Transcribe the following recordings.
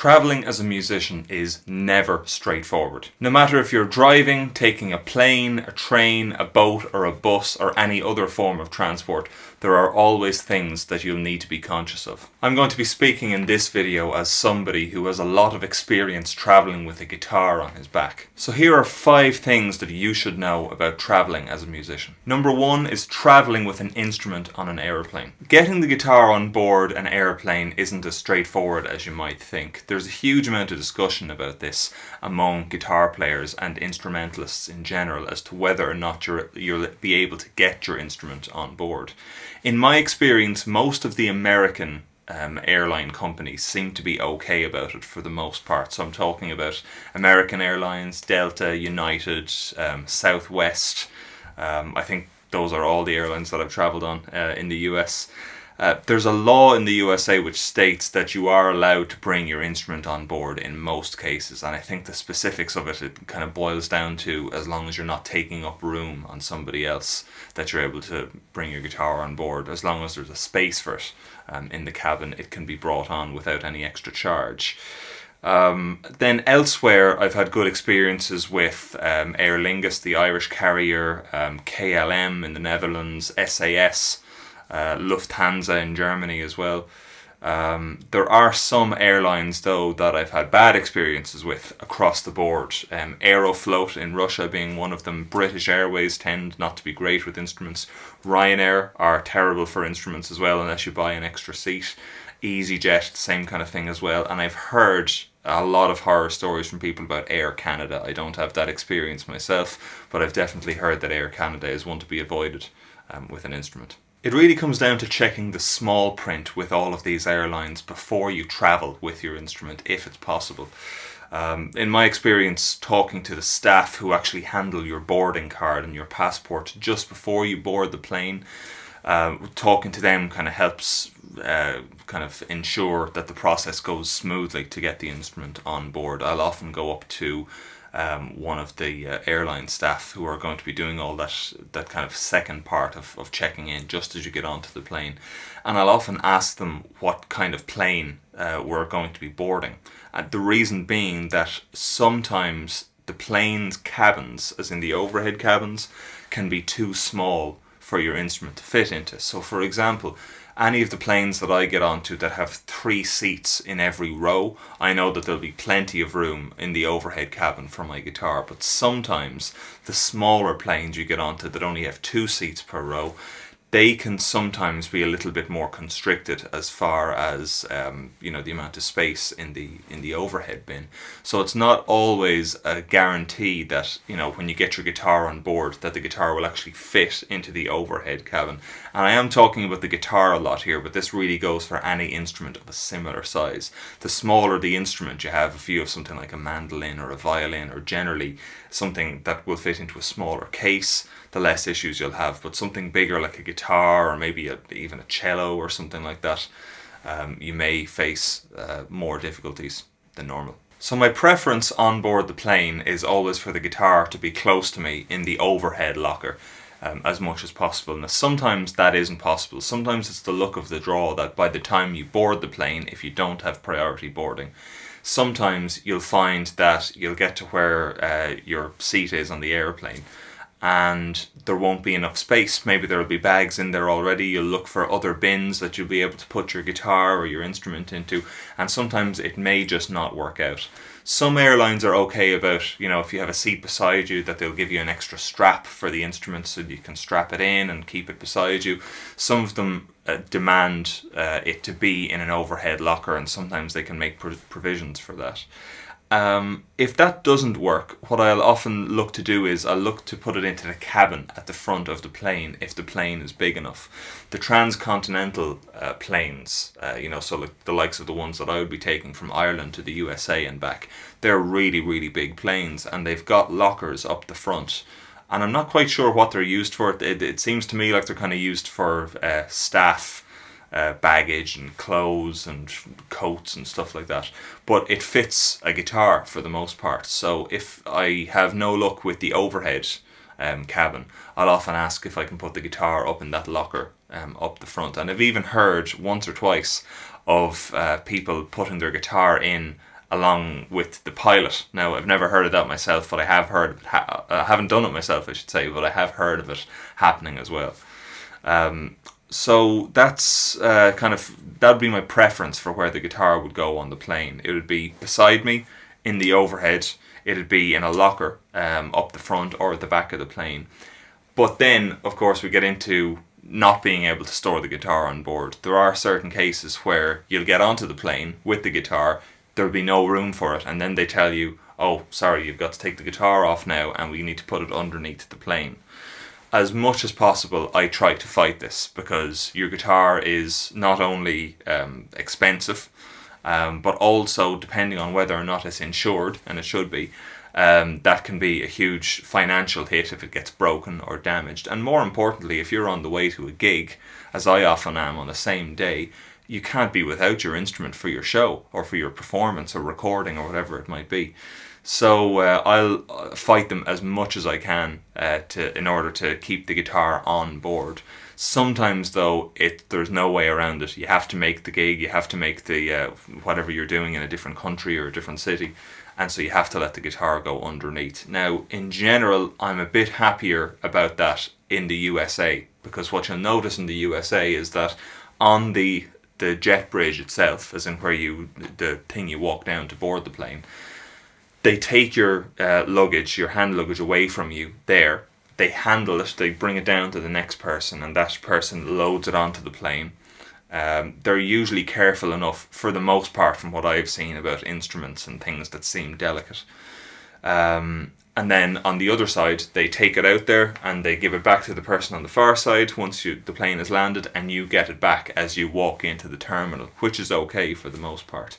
Travelling as a musician is never straightforward. No matter if you're driving, taking a plane, a train, a boat or a bus or any other form of transport, there are always things that you'll need to be conscious of. I'm going to be speaking in this video as somebody who has a lot of experience travelling with a guitar on his back. So here are five things that you should know about travelling as a musician. Number one is travelling with an instrument on an aeroplane. Getting the guitar on board an airplane isn't as straightforward as you might think. There's a huge amount of discussion about this among guitar players and instrumentalists in general as to whether or not you'll be able to get your instrument on board. In my experience, most of the American um, airline companies seem to be okay about it for the most part. So I'm talking about American Airlines, Delta, United, um, Southwest. Um, I think those are all the airlines that I've travelled on uh, in the US. Uh, there's a law in the USA which states that you are allowed to bring your instrument on board in most cases, and I think the specifics of it, it kind of boils down to as long as you're not taking up room on somebody else, that you're able to bring your guitar on board. As long as there's a space for it um, in the cabin, it can be brought on without any extra charge. Um, then elsewhere, I've had good experiences with um, Aer Lingus, the Irish carrier, um, KLM in the Netherlands, SAS, uh, Lufthansa in Germany as well. Um, there are some airlines though that I've had bad experiences with across the board. Um, Aeroflot in Russia being one of them. British Airways tend not to be great with instruments. Ryanair are terrible for instruments as well unless you buy an extra seat. EasyJet, same kind of thing as well. And I've heard a lot of horror stories from people about Air Canada. I don't have that experience myself, but I've definitely heard that Air Canada is one to be avoided um, with an instrument. It really comes down to checking the small print with all of these airlines before you travel with your instrument, if it's possible. Um, in my experience, talking to the staff who actually handle your boarding card and your passport just before you board the plane, uh, talking to them kind of helps uh, kind of ensure that the process goes smoothly to get the instrument on board. I'll often go up to um, one of the uh, airline staff who are going to be doing all that that kind of second part of, of checking in just as you get onto the plane. And I'll often ask them what kind of plane uh, we're going to be boarding. And the reason being that sometimes the plane's cabins as in the overhead cabins can be too small for your instrument to fit into. So for example any of the planes that I get onto that have three seats in every row, I know that there'll be plenty of room in the overhead cabin for my guitar. But sometimes the smaller planes you get onto that only have two seats per row, they can sometimes be a little bit more constricted as far as um, you know the amount of space in the in the overhead bin. So it's not always a guarantee that you know when you get your guitar on board that the guitar will actually fit into the overhead cabin. And I am talking about the guitar a lot here, but this really goes for any instrument of a similar size. The smaller the instrument you have, if you have something like a mandolin or a violin, or generally something that will fit into a smaller case, the less issues you'll have. But something bigger like a guitar or maybe a, even a cello or something like that, um, you may face uh, more difficulties than normal. So my preference on board the plane is always for the guitar to be close to me in the overhead locker um, as much as possible. Now sometimes that isn't possible. Sometimes it's the luck of the draw that by the time you board the plane, if you don't have priority boarding, sometimes you'll find that you'll get to where uh, your seat is on the airplane and there won't be enough space. Maybe there'll be bags in there already. You'll look for other bins that you'll be able to put your guitar or your instrument into, and sometimes it may just not work out. Some airlines are okay about, you know, if you have a seat beside you, that they'll give you an extra strap for the instrument so you can strap it in and keep it beside you. Some of them uh, demand uh, it to be in an overhead locker, and sometimes they can make provisions for that. Um, if that doesn't work, what I'll often look to do is I'll look to put it into the cabin at the front of the plane if the plane is big enough. The transcontinental uh, planes, uh, you know, so like the likes of the ones that I would be taking from Ireland to the USA and back, they're really, really big planes and they've got lockers up the front. And I'm not quite sure what they're used for. It, it seems to me like they're kind of used for uh, staff uh, baggage and clothes and coats and stuff like that. But it fits a guitar for the most part. So if I have no luck with the overhead um, cabin, I'll often ask if I can put the guitar up in that locker um, up the front. And I've even heard once or twice of uh, people putting their guitar in along with the pilot. Now, I've never heard of that myself, but I have heard. Ha- I haven't done it myself, I should say, but I have heard of it happening as well. Um, so that's uh, kind of that would be my preference for where the guitar would go on the plane. It would be beside me in the overhead. It'd be in a locker um, up the front or at the back of the plane. But then, of course, we get into not being able to store the guitar on board. There are certain cases where you'll get onto the plane with the guitar, there'll be no room for it, and then they tell you, oh, sorry, you've got to take the guitar off now, and we need to put it underneath the plane. As much as possible, I try to fight this because your guitar is not only um, expensive, um, but also depending on whether or not it's insured, and it should be, um, that can be a huge financial hit if it gets broken or damaged. And more importantly, if you're on the way to a gig, as I often am on the same day, you can't be without your instrument for your show or for your performance or recording or whatever it might be. So uh, I'll uh, fight them as much as I can uh, to in order to keep the guitar on board. Sometimes though, it there's no way around it. You have to make the gig. You have to make the uh, whatever you're doing in a different country or a different city and so you have to let the guitar go underneath. Now, in general, I'm a bit happier about that in the USA because what you'll notice in the USA is that on the the jet bridge itself, as in where you the thing you walk down to board the plane, they take your uh, luggage, your hand luggage away from you there. They handle it, they bring it down to the next person, and that person loads it onto the plane um, they're usually careful enough, for the most part, from what I've seen about instruments and things that seem delicate. Um, and then on the other side, they take it out there and they give it back to the person on the far side once you, the plane has landed, and you get it back as you walk into the terminal, which is okay for the most part.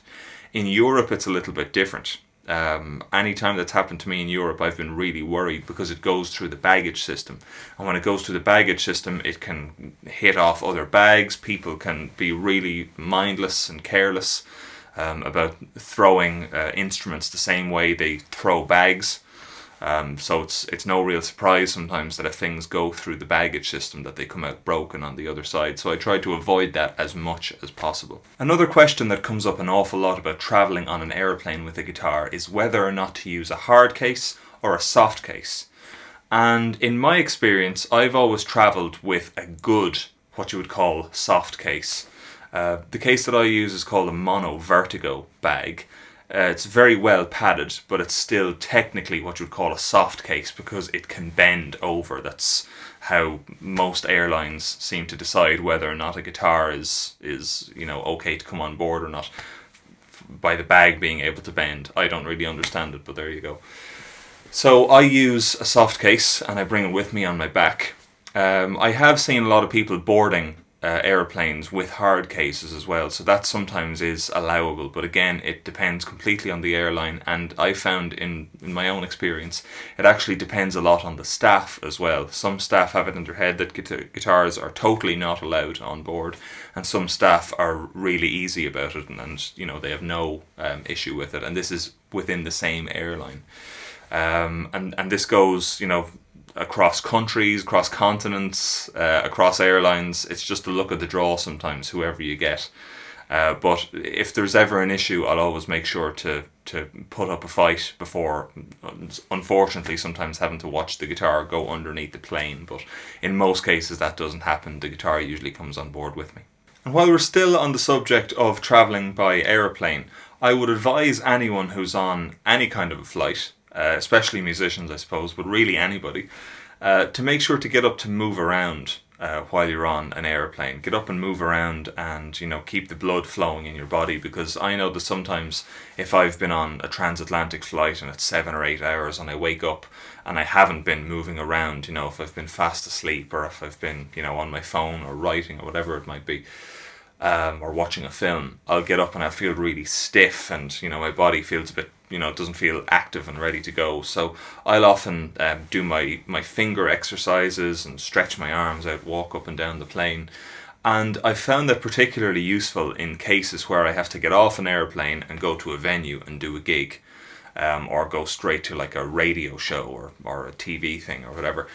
In Europe, it's a little bit different. Um, anytime that's happened to me in Europe, I've been really worried because it goes through the baggage system. And when it goes through the baggage system, it can hit off other bags. People can be really mindless and careless um, about throwing uh, instruments the same way they throw bags. Um, so it's it's no real surprise sometimes that if things go through the baggage system that they come out broken on the other side. So I try to avoid that as much as possible. Another question that comes up an awful lot about traveling on an airplane with a guitar is whether or not to use a hard case or a soft case. And in my experience, I've always traveled with a good, what you would call, soft case. Uh, the case that I use is called a Mono Vertigo bag uh, it's very well padded, but it's still technically what you would call a soft case because it can bend over. That's how most airlines seem to decide whether or not a guitar is is you know okay to come on board or not by the bag being able to bend. I don't really understand it, but there you go. So I use a soft case and I bring it with me on my back. Um, I have seen a lot of people boarding uh, airplanes with hard cases as well. So that sometimes is allowable, but again, it depends completely on the airline. And I found in, in my own experience, it actually depends a lot on the staff as well. Some staff have it in their head that guitars are totally not allowed on board, and some staff are really easy about it, and, and you know they have no um, issue with it. And this is within the same airline. Um, and and this goes, you know, across countries, across continents, uh, across airlines. It's just the look of the draw sometimes, whoever you get. Uh, but if there's ever an issue, I'll always make sure to, to put up a fight before, unfortunately, sometimes having to watch the guitar go underneath the plane. But in most cases, that doesn't happen. The guitar usually comes on board with me. And while we're still on the subject of travelling by aeroplane, I would advise anyone who's on any kind of a flight, uh, especially musicians, I suppose, but really anybody, uh, to make sure to get up to move around uh, while you're on an airplane. Get up and move around and, you know, keep the blood flowing in your body because I know that sometimes if I've been on a transatlantic flight and it's seven or eight hours and I wake up and I haven't been moving around, you know, if I've been fast asleep or if I've been, you know, on my phone or writing or whatever it might be, um, or watching a film, I'll get up and I feel really stiff and, you know, my body feels a bit you know it doesn't feel active and ready to go. So I'll often um, do my my finger exercises and stretch my arms out, walk up and down the plane. And I've found that particularly useful in cases where I have to get off an airplane and go to a venue and do a gig, um, or go straight to like a radio show or, or a TV thing or whatever.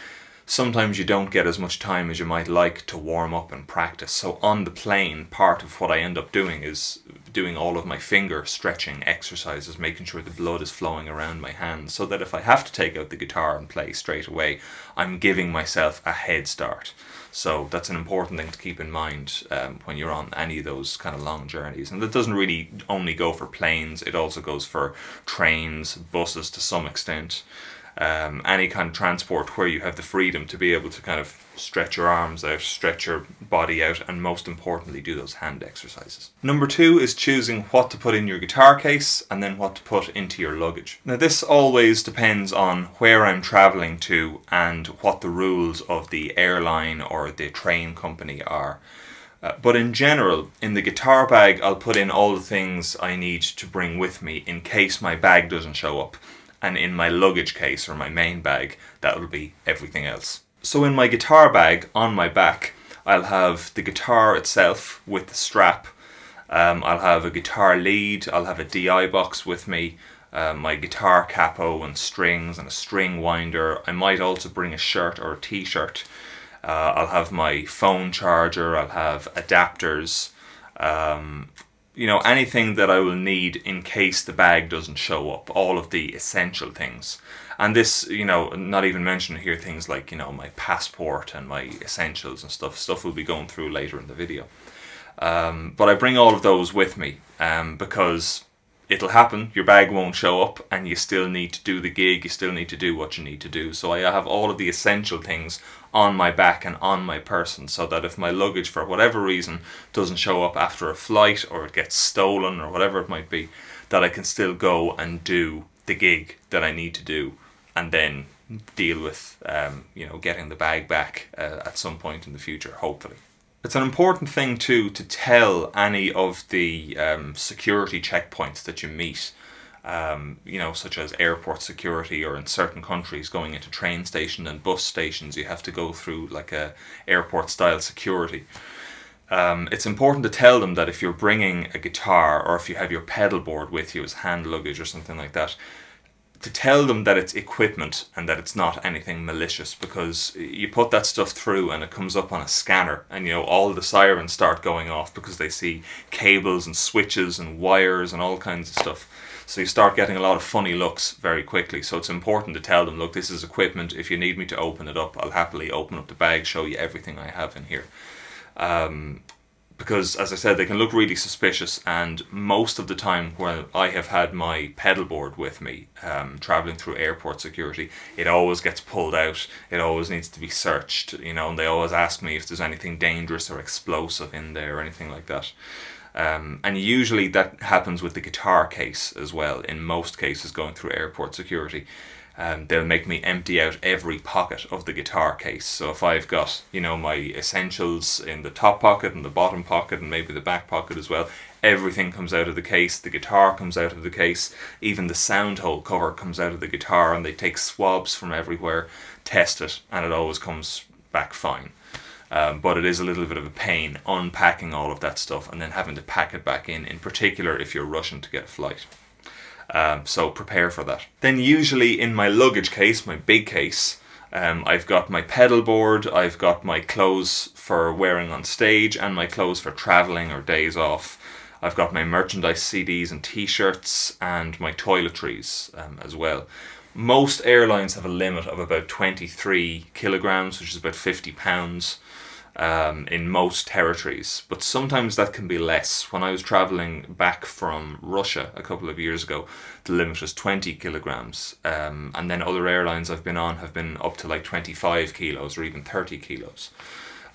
Sometimes you don't get as much time as you might like to warm up and practice. So on the plane, part of what I end up doing is doing all of my finger stretching exercises, making sure the blood is flowing around my hands, so that if I have to take out the guitar and play straight away, I'm giving myself a head start. So that's an important thing to keep in mind um, when you're on any of those kind of long journeys. And that doesn't really only go for planes, it also goes for trains, buses to some extent um, any kind of transport where you have the freedom to be able to kind of stretch your arms out, stretch your body out, and most importantly, do those hand exercises. Number two is choosing what to put in your guitar case and then what to put into your luggage. Now, this always depends on where I'm traveling to and what the rules of the airline or the train company are. Uh, but in general, in the guitar bag, I'll put in all the things I need to bring with me in case my bag doesn't show up and in my luggage case or my main bag that will be everything else. So in my guitar bag on my back I'll have the guitar itself with the strap, um, I'll have a guitar lead, I'll have a DI box with me, uh, my guitar capo and strings and a string winder. I might also bring a shirt or a t-shirt. Uh, I'll have my phone charger, I'll have adapters, um, you know, anything that I will need in case the bag doesn't show up, all of the essential things. And this, you know, not even mentioning here things like, you know, my passport and my essentials and stuff. Stuff we'll be going through later in the video. Um, but I bring all of those with me um, because it'll happen, your bag won't show up, and you still need to do the gig, you still need to do what you need to do. So I have all of the essential things on my back and on my person so that if my luggage, for whatever reason, doesn't show up after a flight or it gets stolen or whatever it might be, that I can still go and do the gig that I need to do and then deal with, um, you know, getting the bag back uh, at some point in the future, hopefully. It's an important thing too to tell any of the um, security checkpoints that you meet, um, you know, such as airport security or in certain countries going into train station and bus stations, you have to go through like a airport style security. Um, it's important to tell them that if you're bringing a guitar or if you have your pedal board with you as hand luggage or something like that, to tell them that it's equipment and that it's not anything malicious because you put that stuff through and it comes up on a scanner and you know all the sirens start going off because they see cables and switches and wires and all kinds of stuff. So you start getting a lot of funny looks very quickly. So it's important to tell them look this is equipment. If you need me to open it up I'll happily open up the bag show you everything I have in here. Um, because as I said they can look really suspicious and most of the time when I have had my pedal board with me um, traveling through airport security it always gets pulled out. It always needs to be searched you know and they always ask me if there's anything dangerous or explosive in there or anything like that. Um, and usually that happens with the guitar case as well in most cases going through airport security um, they'll make me empty out every pocket of the guitar case. So if I've got, you know, my essentials in the top pocket and the bottom pocket and maybe the back pocket as well, everything comes out of the case, the guitar comes out of the case, even the sound hole cover comes out of the guitar and they take swabs from everywhere, test it, and it always comes back fine. Um, but it is a little bit of a pain unpacking all of that stuff and then having to pack it back in, in particular if you're rushing to get a flight. Um, so prepare for that. Then usually in my luggage case, my big case, um, I've got my pedal board, I've got my clothes for wearing on stage and my clothes for traveling or days off. I've got my merchandise CDs and t-shirts and my toiletries um, as well. Most airlines have a limit of about 23 kilograms, which is about 50 pounds um, in most territories, but sometimes that can be less. When I was traveling back from Russia a couple of years ago, the limit was 20 kilograms, um, and then other airlines I've been on have been up to like 25 kilos or even 30 kilos.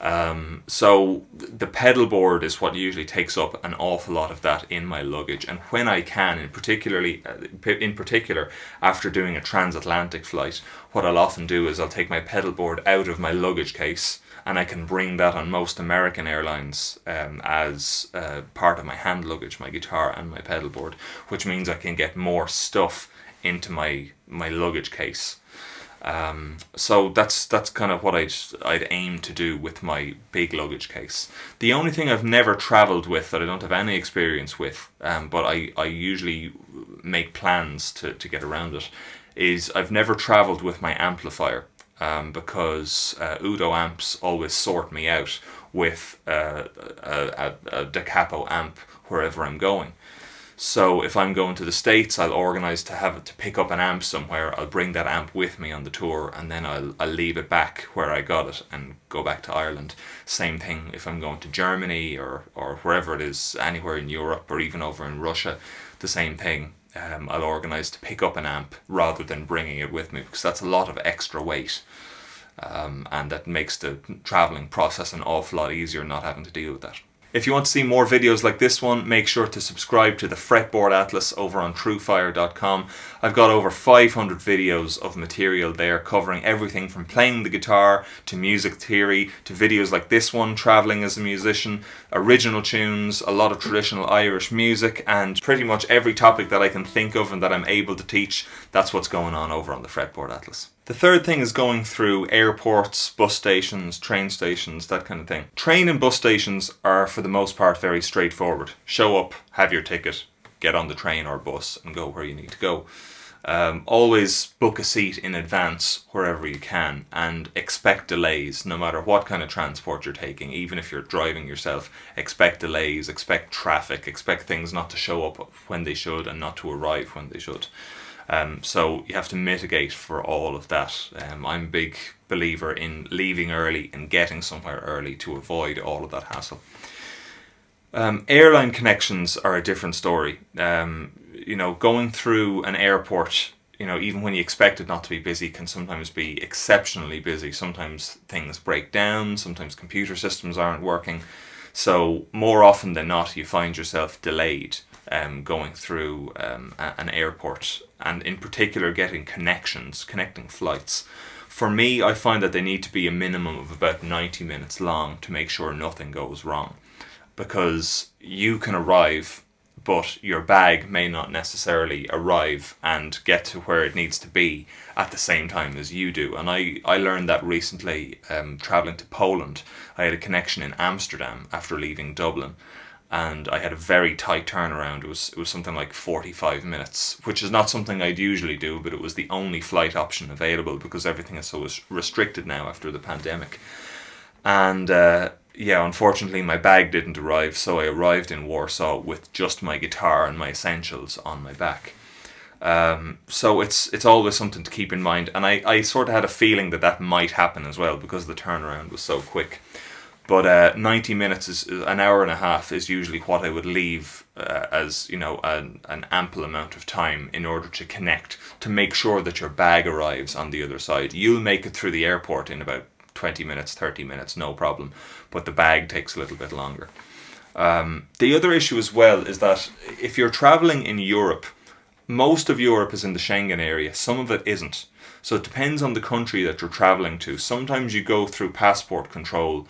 Um, so the pedal board is what usually takes up an awful lot of that in my luggage, and when I can, in particularly, uh, in particular, after doing a transatlantic flight, what I'll often do is I'll take my pedal board out of my luggage case and I can bring that on most American airlines um, as uh, part of my hand luggage, my guitar and my pedal board, which means I can get more stuff into my my luggage case. Um, so that's that's kind of what I'd I'd aim to do with my big luggage case. The only thing I've never travelled with that I don't have any experience with, um, but I, I usually make plans to, to get around it, is I've never travelled with my amplifier. Um, because uh, Udo amps always sort me out with uh, a, a, a Da Capo amp wherever I'm going. So if I'm going to the States, I'll organise to have to pick up an amp somewhere. I'll bring that amp with me on the tour and then I'll, I'll leave it back where I got it and go back to Ireland. Same thing if I'm going to Germany or, or wherever it is, anywhere in Europe or even over in Russia, the same thing. Um, I'll organise to pick up an amp rather than bringing it with me because that's a lot of extra weight. Um, and that makes the travelling process an awful lot easier not having to deal with that. If you want to see more videos like this one, make sure to subscribe to the Fretboard Atlas over on truefire.com. I've got over 500 videos of material there covering everything from playing the guitar to music theory to videos like this one, travelling as a musician, original tunes, a lot of traditional Irish music and pretty much every topic that I can think of and that I'm able to teach, that's what's going on over on the Fretboard Atlas. The third thing is going through airports, bus stations, train stations, that kind of thing. Train and bus stations are for the most part very straightforward. Show up, have your ticket, get on the train or bus and go where you need to go. Um, always book a seat in advance wherever you can and expect delays no matter what kind of transport you're taking even if you're driving yourself expect delays expect traffic expect things not to show up when they should and not to arrive when they should um, so you have to mitigate for all of that. Um, I'm a big believer in leaving early and getting somewhere early to avoid all of that hassle. Um, airline connections are a different story. Um, you know, going through an airport, you know, even when you expect it not to be busy, can sometimes be exceptionally busy. Sometimes things break down, sometimes computer systems aren't working. So, more often than not, you find yourself delayed um, going through um, an airport and in particular getting connections, connecting flights. For me, I find that they need to be a minimum of about 90 minutes long to make sure nothing goes wrong. Because you can arrive, but your bag may not necessarily arrive and get to where it needs to be at the same time as you do. And I, I learned that recently um, traveling to Poland. I had a connection in Amsterdam after leaving Dublin and I had a very tight turnaround. It was it was something like 45 minutes, which is not something I'd usually do, but it was the only flight option available because everything is so restricted now after the pandemic. And uh, yeah, unfortunately, my bag didn't arrive, so I arrived in Warsaw with just my guitar and my essentials on my back. Um, so it's it's always something to keep in mind, and I, I sort of had a feeling that that might happen as well because the turnaround was so quick. But uh, 90 minutes is an hour and a half is usually what I would leave uh, as you know an, an ample amount of time in order to connect to make sure that your bag arrives on the other side. You'll make it through the airport in about 20 minutes, 30 minutes, no problem. But the bag takes a little bit longer. Um, the other issue as well is that if you're traveling in Europe, most of Europe is in the Schengen area, some of it isn't. So it depends on the country that you're traveling to. Sometimes you go through passport control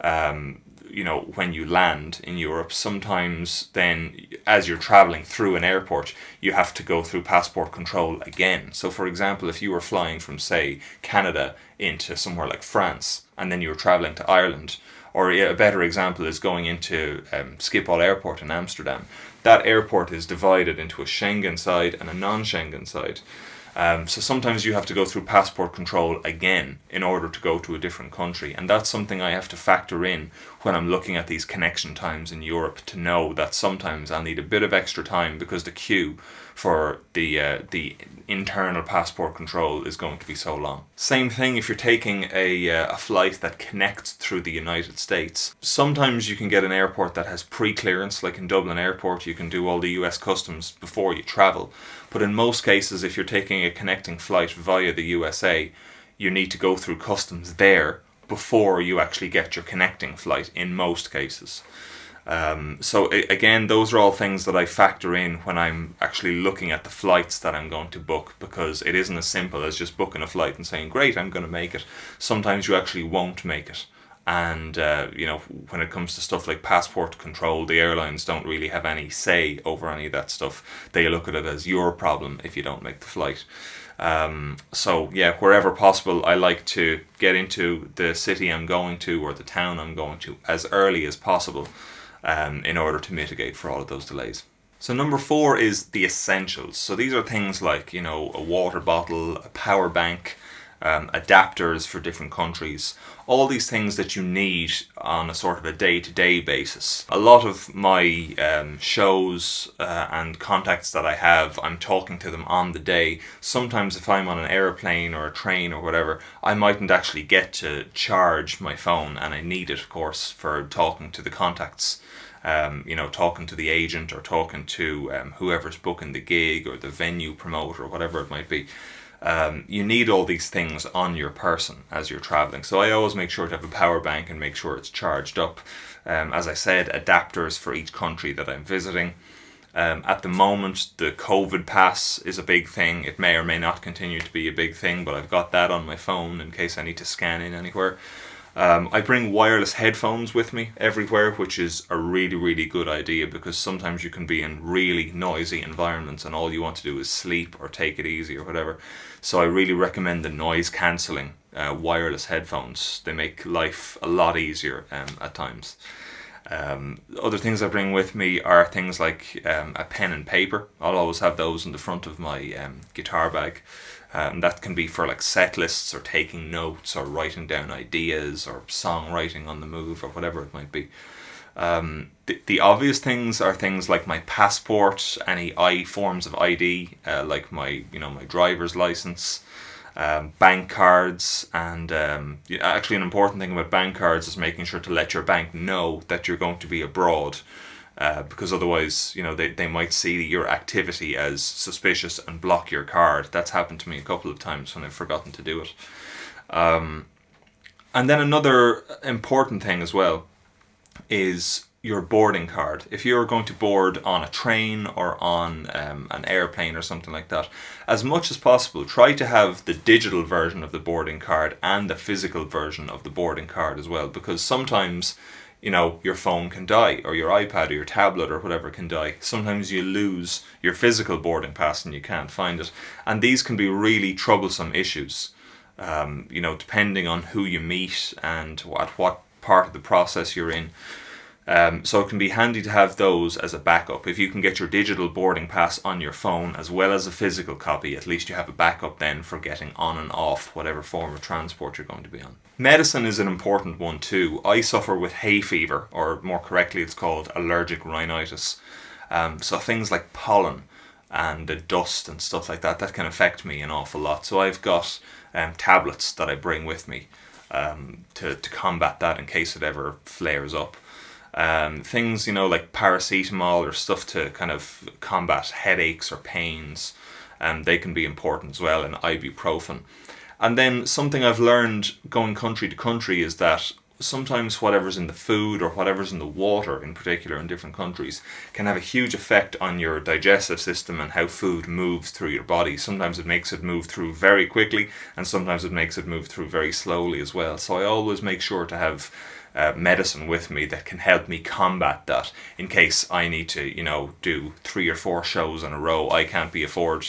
um, you know, when you land in Europe, sometimes then as you're traveling through an airport, you have to go through passport control again. So, for example, if you were flying from, say, Canada into somewhere like France, and then you were traveling to Ireland, or a better example is going into um, Schiphol Airport in Amsterdam, that airport is divided into a Schengen side and a non Schengen side. Um, so sometimes you have to go through passport control again in order to go to a different country, and that's something I have to factor in when I'm looking at these connection times in Europe to know that sometimes I'll need a bit of extra time because the queue for the uh, the internal passport control is going to be so long. Same thing if you're taking a, uh, a flight that connects through the United States. Sometimes you can get an airport that has pre-clearance, like in Dublin Airport, you can do all the US customs before you travel. But in most cases, if you're taking a connecting flight via the USA, you need to go through customs there before you actually get your connecting flight in most cases. Um, so again, those are all things that I factor in when I'm actually looking at the flights that I'm going to book because it isn't as simple as just booking a flight and saying, great, I'm going to make it. Sometimes you actually won't make it. And, uh, you know, when it comes to stuff like passport control, the airlines don't really have any say over any of that stuff. They look at it as your problem if you don't make the flight. Um, so yeah, wherever possible, I like to get into the city I'm going to or the town I'm going to as early as possible um, in order to mitigate for all of those delays. So number four is the essentials. So these are things like, you know, a water bottle, a power bank, um, adapters for different countries, all these things that you need on a sort of a day-to-day basis. A lot of my um, shows uh, and contacts that I have, I'm talking to them on the day. Sometimes if I'm on an airplane or a train or whatever, I mightn't actually get to charge my phone and I need it of course for talking to the contacts. Um, you know, talking to the agent or talking to um, whoever's booking the gig or the venue promoter or whatever it might be um, you need all these things on your person as you're traveling. So I always make sure to have a power bank and make sure it's charged up. Um, as I said, adapters for each country that I'm visiting. Um, at the moment, the COVID pass is a big thing. It may or may not continue to be a big thing, but I've got that on my phone in case I need to scan in anywhere. Um, I bring wireless headphones with me everywhere, which is a really, really good idea because sometimes you can be in really noisy environments and all you want to do is sleep or take it easy or whatever. So I really recommend the noise cancelling uh, wireless headphones. They make life a lot easier um, at times. Um, other things I bring with me are things like um, a pen and paper. I'll always have those in the front of my um, guitar bag. Um, that can be for like set lists or taking notes or writing down ideas or songwriting on the move or whatever it might be. Um, the, the obvious things are things like my passport, any I forms of ID, uh, like my you know my driver's license, um, bank cards, and um, actually an important thing about bank cards is making sure to let your bank know that you're going to be abroad uh, because otherwise, you know, they, they might see your activity as suspicious and block your card. That's happened to me a couple of times when I've forgotten to do it. Um, and then another important thing as well is your boarding card. If you're going to board on a train or on um, an airplane or something like that, as much as possible, try to have the digital version of the boarding card and the physical version of the boarding card as well, because sometimes you know, your phone can die or your iPad or your tablet or whatever can die. Sometimes you lose your physical boarding pass and you can't find it. And these can be really troublesome issues, um, you know, depending on who you meet and at what part of the process you're in. Um, so it can be handy to have those as a backup. If you can get your digital boarding pass on your phone as well as a physical copy, at least you have a backup then for getting on and off whatever form of transport you're going to be on. Medicine is an important one too. I suffer with hay fever, or more correctly, it's called allergic rhinitis. Um, so things like pollen and the dust and stuff like that, that can affect me an awful lot. So I've got um, tablets that I bring with me um, to, to combat that in case it ever flares up. Um, things, you know, like paracetamol or stuff to kind of combat headaches or pains, um, they can be important as well, and ibuprofen. And then something I've learned going country to country is that sometimes whatever's in the food or whatever's in the water in particular in different countries can have a huge effect on your digestive system and how food moves through your body. Sometimes it makes it move through very quickly and sometimes it makes it move through very slowly as well. So I always make sure to have uh, medicine with me that can help me combat that in case I need to, you know, do three or four shows in a row. I can't be afford,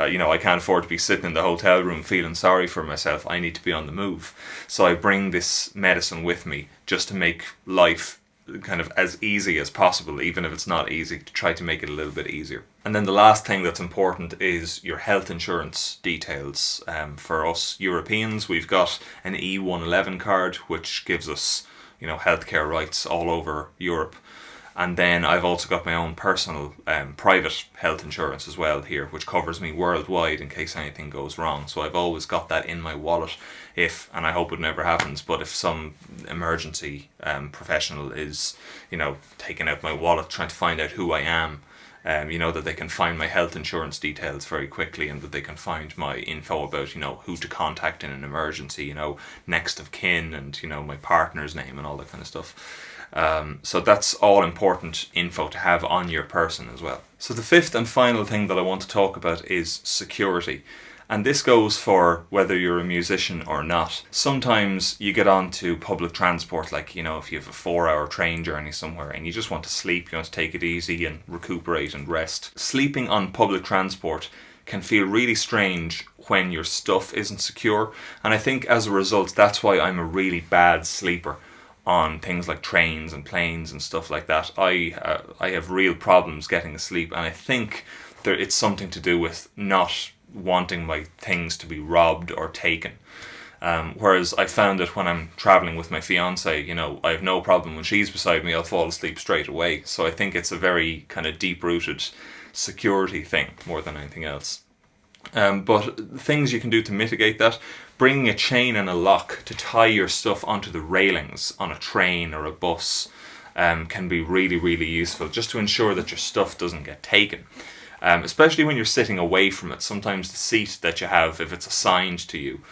uh, you know, I can't afford to be sitting in the hotel room feeling sorry for myself. I need to be on the move. So I bring this medicine with me just to make life kind of as easy as possible, even if it's not easy, to try to make it a little bit easier. And then the last thing that's important is your health insurance details. Um, for us Europeans, we've got an E111 card, which gives us you know healthcare rights all over Europe. And then I've also got my own personal um, private health insurance as well here, which covers me worldwide in case anything goes wrong. So I've always got that in my wallet if, and I hope it never happens, but if some emergency um, professional is, you know, taking out my wallet trying to find out who I am, um, you know, that they can find my health insurance details very quickly and that they can find my info about, you know, who to contact in an emergency, you know, next of kin and, you know, my partner's name and all that kind of stuff. Um, so that's all important info to have on your person as well. So the fifth and final thing that I want to talk about is security. And this goes for whether you're a musician or not. Sometimes you get onto public transport, like, you know, if you have a four hour train journey somewhere and you just want to sleep, you want to take it easy and recuperate and rest. Sleeping on public transport can feel really strange when your stuff isn't secure. And I think as a result, that's why I'm a really bad sleeper on things like trains and planes and stuff like that. I uh, I have real problems getting asleep, and I think there it's something to do with not wanting my things to be robbed or taken. Um, whereas I found that when I'm traveling with my fiance, you know, I have no problem when she's beside me, I'll fall asleep straight away. So I think it's a very kind of deep rooted security thing more than anything else. Um, but things you can do to mitigate that, bringing a chain and a lock to tie your stuff onto the railings on a train or a bus um, can be really, really useful just to ensure that your stuff doesn't get taken. Um, especially when you're sitting away from it. Sometimes the seat that you have, if it's assigned to you,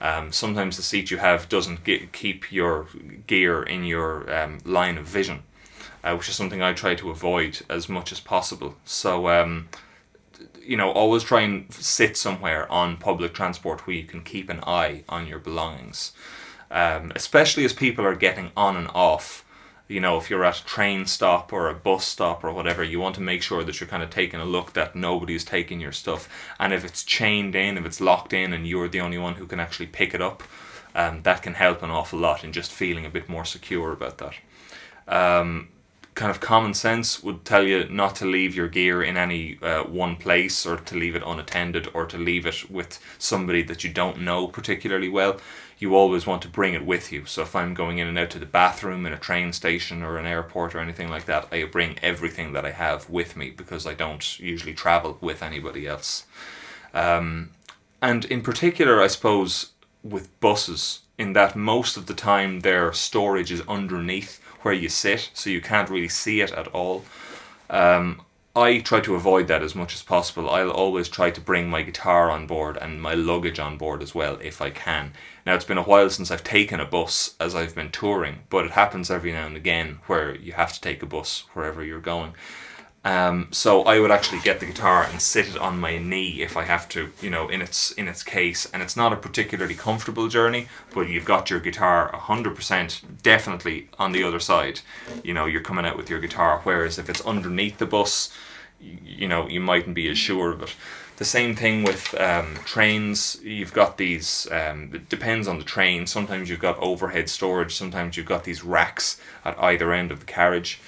um, sometimes the seat you have doesn't get, keep your gear in your um, line of vision, uh, which is something I try to avoid as much as possible. So um, you know, always try and sit somewhere on public transport where you can keep an eye on your belongings. Um, especially as people are getting on and off. You know, if you're at a train stop or a bus stop or whatever, you want to make sure that you're kind of taking a look that nobody's taking your stuff. And if it's chained in, if it's locked in, and you're the only one who can actually pick it up, um, that can help an awful lot in just feeling a bit more secure about that. Um, kind of common sense would tell you not to leave your gear in any uh, one place or to leave it unattended or to leave it with somebody that you don't know particularly well. You always want to bring it with you. So if I'm going in and out to the bathroom in a train station or an airport or anything like that, I bring everything that I have with me because I don't usually travel with anybody else. Um, and in particular, I suppose, with buses, in that most of the time their storage is underneath where you sit, so you can't really see it at all. Um, I try to avoid that as much as possible. I'll always try to bring my guitar on board and my luggage on board as well if I can. Now it's been a while since I've taken a bus as I've been touring, but it happens every now and again where you have to take a bus wherever you're going. Um, so I would actually get the guitar and sit it on my knee if I have to, you know, in its in its case. And it's not a particularly comfortable journey, but you've got your guitar 100% definitely on the other side. You know, you're coming out with your guitar. Whereas if it's underneath the bus, you know, you mightn't be as sure of it. The same thing with um, trains. You've got these. Um, it depends on the train. Sometimes you've got overhead storage. Sometimes you've got these racks at either end of the carriage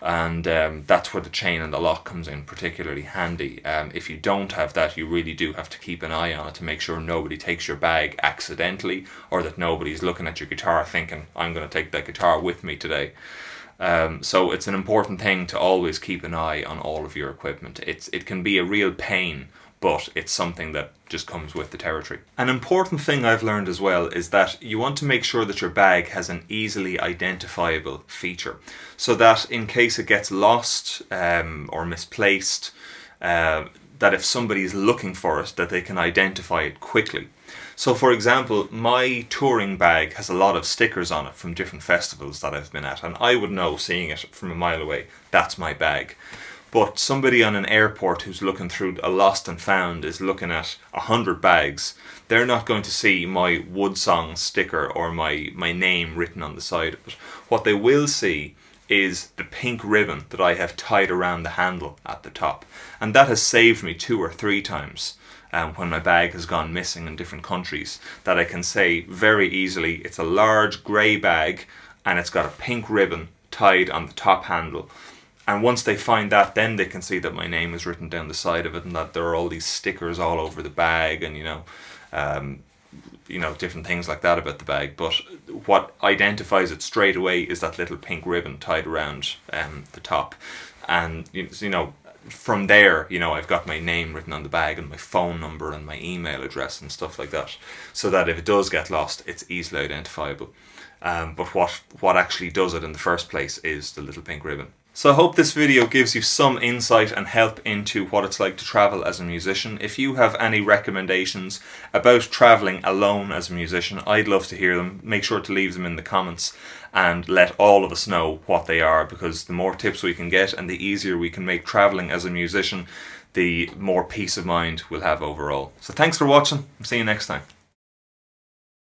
and um, that's where the chain and the lock comes in particularly handy. Um, if you don't have that, you really do have to keep an eye on it to make sure nobody takes your bag accidentally or that nobody's looking at your guitar thinking, I'm going to take that guitar with me today. Um, so it's an important thing to always keep an eye on all of your equipment. It's, it can be a real pain but it's something that just comes with the territory. An important thing I've learned as well is that you want to make sure that your bag has an easily identifiable feature so that in case it gets lost um, or misplaced uh, that if somebody is looking for it that they can identify it quickly. So for example, my touring bag has a lot of stickers on it from different festivals that I've been at and I would know seeing it from a mile away, that's my bag. But somebody on an airport who's looking through a lost and found is looking at a hundred bags. They're not going to see my Woodsong sticker or my, my name written on the side of it. What they will see is the pink ribbon that I have tied around the handle at the top. And that has saved me two or three times um, when my bag has gone missing in different countries that I can say very easily it's a large grey bag and it's got a pink ribbon tied on the top handle and once they find that, then they can see that my name is written down the side of it, and that there are all these stickers all over the bag, and you know, um, you know, different things like that about the bag. But what identifies it straight away is that little pink ribbon tied around um, the top, and you know, from there, you know, I've got my name written on the bag and my phone number and my email address and stuff like that, so that if it does get lost, it's easily identifiable. Um, but what what actually does it in the first place is the little pink ribbon. So I hope this video gives you some insight and help into what it's like to travel as a musician. If you have any recommendations about travelling alone as a musician, I'd love to hear them. Make sure to leave them in the comments and let all of us know what they are because the more tips we can get and the easier we can make travelling as a musician, the more peace of mind we'll have overall. So thanks for watching. See you next time.